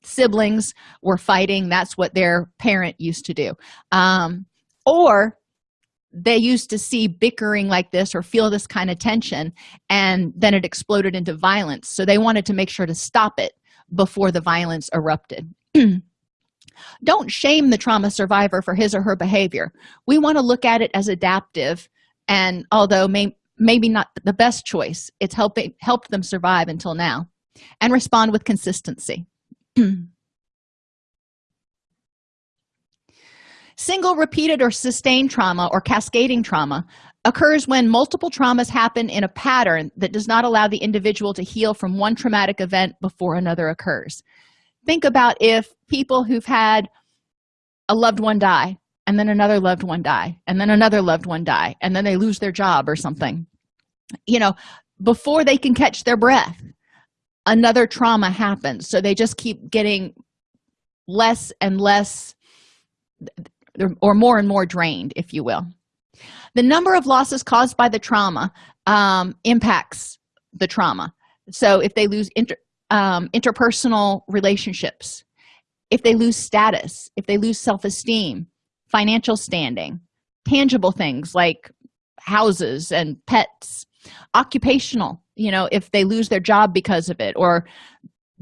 Speaker 1: siblings were fighting that's what their parent used to do. Um, or they used to see bickering like this or feel this kind of tension and then it exploded into violence. So they wanted to make sure to stop it before the violence erupted. Don't shame the trauma survivor for his or her behavior. We want to look at it as adaptive and although may, maybe not the best choice it's helping helped them survive until now and respond with consistency single repeated or sustained trauma or cascading trauma occurs when multiple traumas happen in a pattern that does not allow the individual to heal from one traumatic event before another occurs. Think about if people who've had a loved one die and then another loved one die and then another loved one die and then they lose their job or something. You know before they can catch their breath another trauma happens. So they just keep getting less and less or more and more drained if you will. The number of losses caused by the trauma um, impacts the trauma. So if they lose inter, um, interpersonal relationships if they lose status if they lose self-esteem financial standing tangible things like houses and pets occupational you know if they lose their job because of it or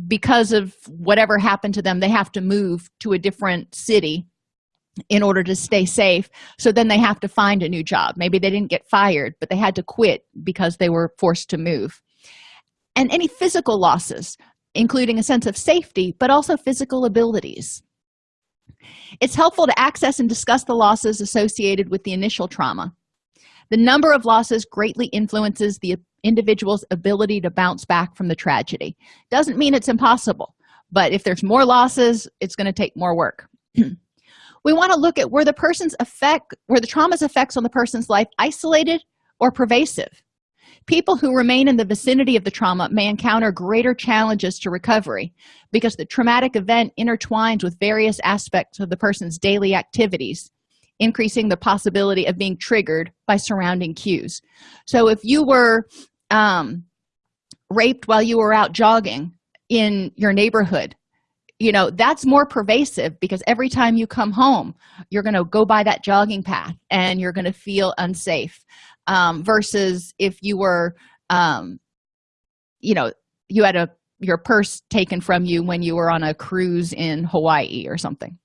Speaker 1: because of whatever happened to them they have to move to a different city in order to stay safe. So then they have to find a new job. Maybe they didn't get fired but they had to quit because they were forced to move. And any physical losses including a sense of safety but also physical abilities. It's helpful to access and discuss the losses associated with the initial trauma. The number of losses greatly influences the individual's ability to bounce back from the tragedy. Doesn't mean it's impossible but if there's more losses it's going to take more work we want to look at where the person's effect where the trauma's effects on the person's life isolated or pervasive. People who remain in the vicinity of the trauma may encounter greater challenges to recovery because the traumatic event intertwines with various aspects of the person's daily activities increasing the possibility of being triggered by surrounding cues. So if you were um, raped while you were out jogging in your neighborhood you know that's more pervasive because every time you come home you're going to go by that jogging path and you're going to feel unsafe um, versus if you were um, you know you had a your purse taken from you when you were on a cruise in hawaii or something.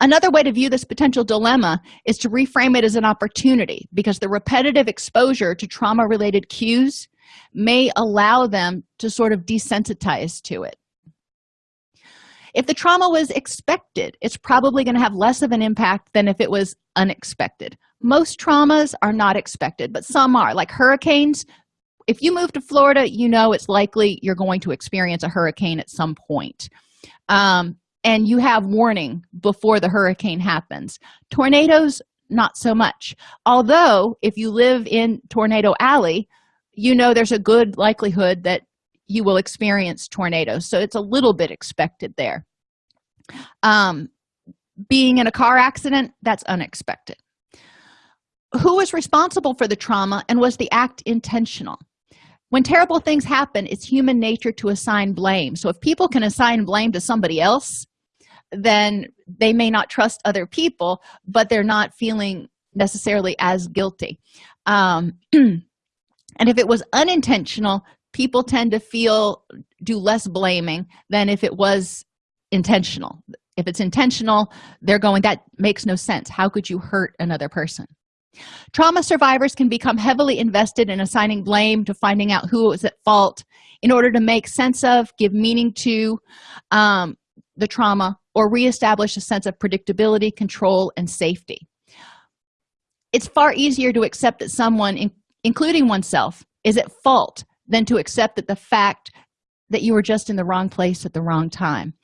Speaker 1: Another way to view this potential dilemma is to reframe it as an opportunity because the repetitive exposure to trauma related cues may allow them to sort of desensitize to it if the trauma was expected it's probably going to have less of an impact than if it was unexpected. Most traumas are not expected but some are. Like hurricanes if you move to florida you know it's likely you're going to experience a hurricane at some point. Um, and you have warning before the hurricane happens. Tornadoes not so much. Although if you live in tornado alley you know there's a good likelihood that you will experience tornadoes. So it's a little bit expected there. Um being in a car accident that's unexpected. Who was responsible for the trauma and was the act intentional? When terrible things happen it's human nature to assign blame. So if people can assign blame to somebody else then they may not trust other people but they're not feeling necessarily as guilty. Um, and if it was unintentional people tend to feel do less blaming than if it was intentional. If it's intentional they're going that makes no sense. How could you hurt another person? Trauma survivors can become heavily invested in assigning blame to finding out who was at fault in order to make sense of give meaning to um, the trauma or reestablish a sense of predictability control and safety. It's far easier to accept that someone in, including oneself is at fault than to accept that the fact that you were just in the wrong place at the wrong time.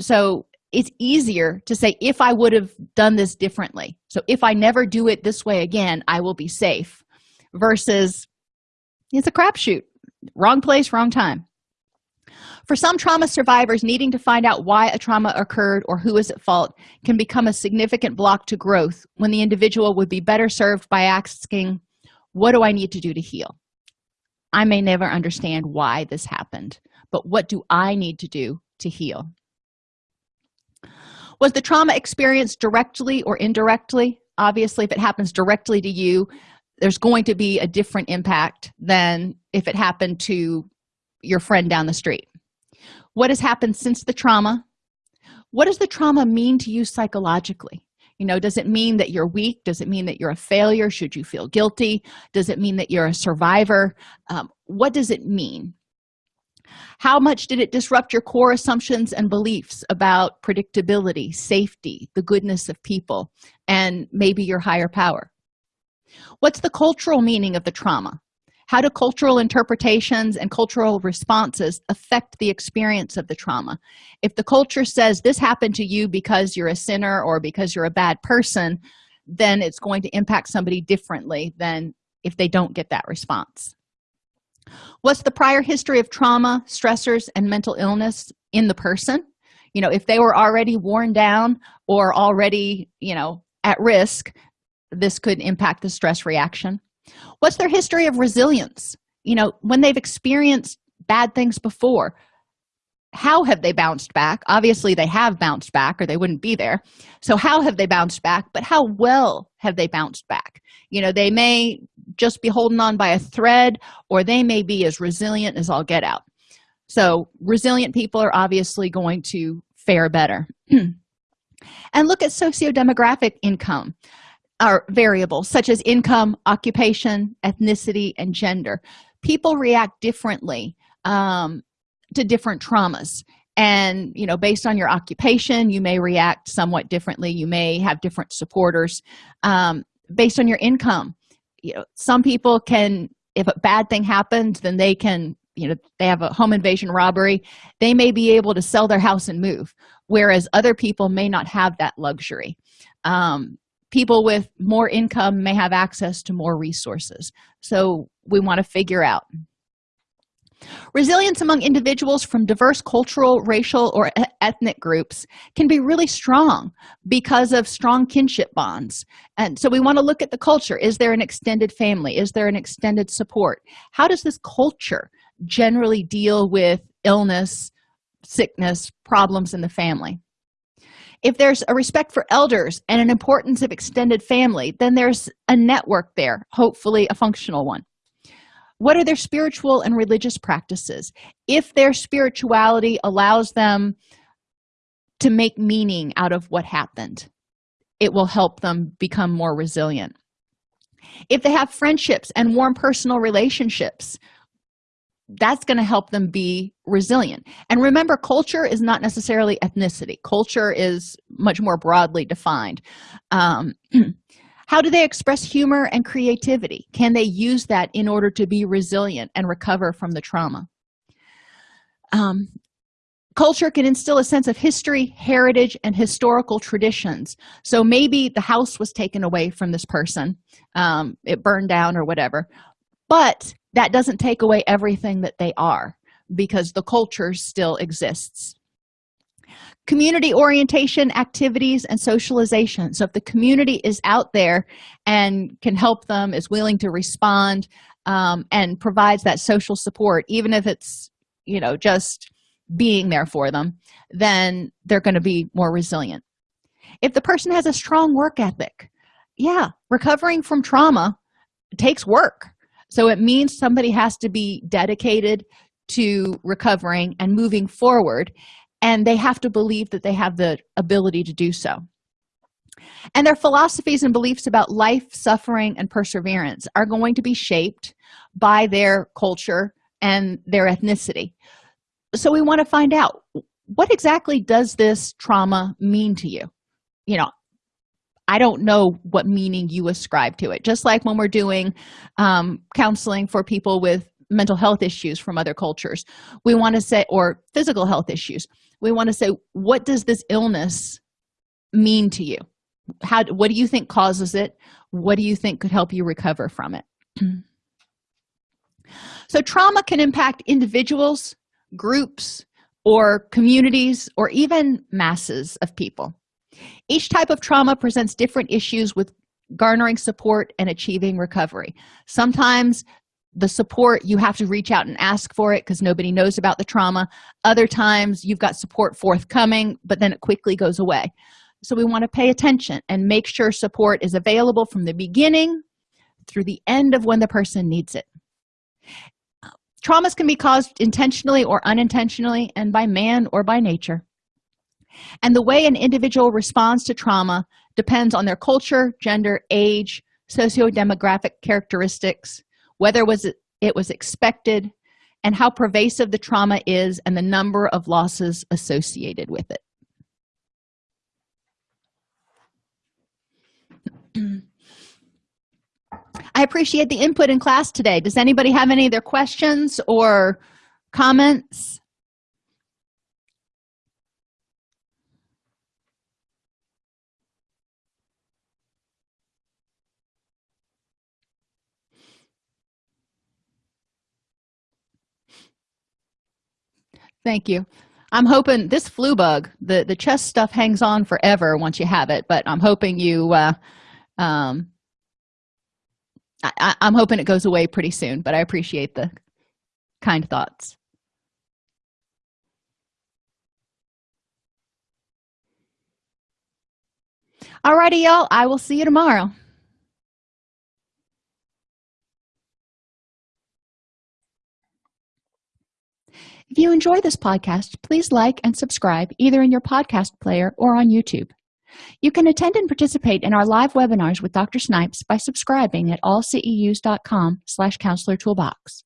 Speaker 1: So it's easier to say if i would have done this differently. So if i never do it this way again i will be safe. Versus it's a crapshoot. Wrong place wrong time. For some trauma survivors needing to find out why a trauma occurred or who is at fault can become a significant block to growth when the individual would be better served by asking what do i need to do to heal i may never understand why this happened but what do i need to do to heal? Was the trauma experienced directly or indirectly? Obviously if it happens directly to you there's going to be a different impact than if it happened to your friend down the street. What has happened since the trauma? What does the trauma mean to you psychologically you know does it mean that you're weak? Does it mean that you're a failure? Should you feel guilty? Does it mean that you're a survivor? Um, what does it mean? How much did it disrupt your core assumptions and beliefs about predictability safety the goodness of people and maybe your higher power? What's the cultural meaning of the trauma how do cultural interpretations and cultural responses affect the experience of the trauma? If the culture says this happened to you because you're a sinner or because you're a bad person then it's going to impact somebody differently than if they don't get that response. What's the prior history of trauma stressors and mental illness in the person? You know if they were already worn down or already you know at risk this could impact the stress reaction what's their history of resilience? You know when they've experienced bad things before how have they bounced back? Obviously they have bounced back or they wouldn't be there. So how have they bounced back? But how well have they bounced back? You know they may just be holding on by a thread or they may be as resilient as all get out. So resilient people are obviously going to fare better. And look at socio-demographic income are variables such as income occupation ethnicity and gender. People react differently um, to different traumas. And you know based on your occupation you may react somewhat differently. You may have different supporters. Um, based on your income you know some people can if a bad thing happens then they can you know they have a home invasion robbery. They may be able to sell their house and move whereas other people may not have that luxury. Um, people with more income may have access to more resources. So we want to figure out. Resilience among individuals from diverse cultural racial or ethnic groups can be really strong because of strong kinship bonds. And so we want to look at the culture. Is there an extended family? Is there an extended support? How does this culture generally deal with illness sickness problems in the family if there's a respect for elders and an importance of extended family then there's a network there hopefully a functional one. What are their spiritual and religious practices? If their spirituality allows them to make meaning out of what happened it will help them become more resilient. If they have friendships and warm personal relationships that's going to help them be resilient. And remember culture is not necessarily ethnicity. Culture is much more broadly defined. Um, how do they express humor and creativity? Can they use that in order to be resilient and recover from the trauma? Um, culture can instill a sense of history heritage and historical traditions. So maybe the house was taken away from this person um, it burned down or whatever. But that doesn't take away everything that they are because the culture still exists. Community orientation activities and socialization. So if the community is out there and can help them is willing to respond um, and provides that social support even if it's you know just being there for them then they're going to be more resilient. If the person has a strong work ethic yeah recovering from trauma takes work so it means somebody has to be dedicated to recovering and moving forward and they have to believe that they have the ability to do so. And their philosophies and beliefs about life suffering and perseverance are going to be shaped by their culture and their ethnicity. So we want to find out what exactly does this trauma mean to you? You know i don't know what meaning you ascribe to it. Just like when we're doing um, counseling for people with mental health issues from other cultures we want to say or physical health issues we want to say what does this illness mean to you? How what do you think causes it? What do you think could help you recover from it? So trauma can impact individuals groups or communities or even masses of people each type of trauma presents different issues with garnering support and achieving recovery. Sometimes the support you have to reach out and ask for it because nobody knows about the trauma. Other times you've got support forthcoming but then it quickly goes away. So we want to pay attention and make sure support is available from the beginning through the end of when the person needs it. Traumas can be caused intentionally or unintentionally and by man or by nature and the way an individual responds to trauma depends on their culture gender age socio-demographic characteristics whether was it, it was expected and how pervasive the trauma is and the number of losses associated with it. I appreciate the input in class today. Does anybody have any other questions or comments thank you. I'm hoping this flu bug the the chest stuff hangs on forever once you have it but i'm hoping you uh um I, i'm hoping it goes away pretty soon but i appreciate the kind thoughts. Alrighty y'all. I will see you tomorrow If you enjoy this podcast, please like and subscribe either in your podcast player or on YouTube. You can attend and participate in our live webinars with Dr. Snipes by subscribing at allceus.com slash counselor toolbox.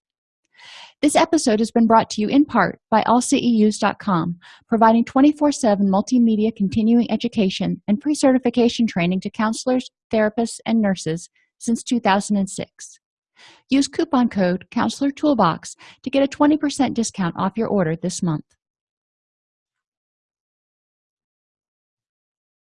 Speaker 1: This episode has been brought to you in part by allceus.com, providing 24-7 multimedia continuing education and pre-certification training to counselors, therapists, and nurses since 2006. Use coupon code Counselor Toolbox to get a 20% discount off your order this month.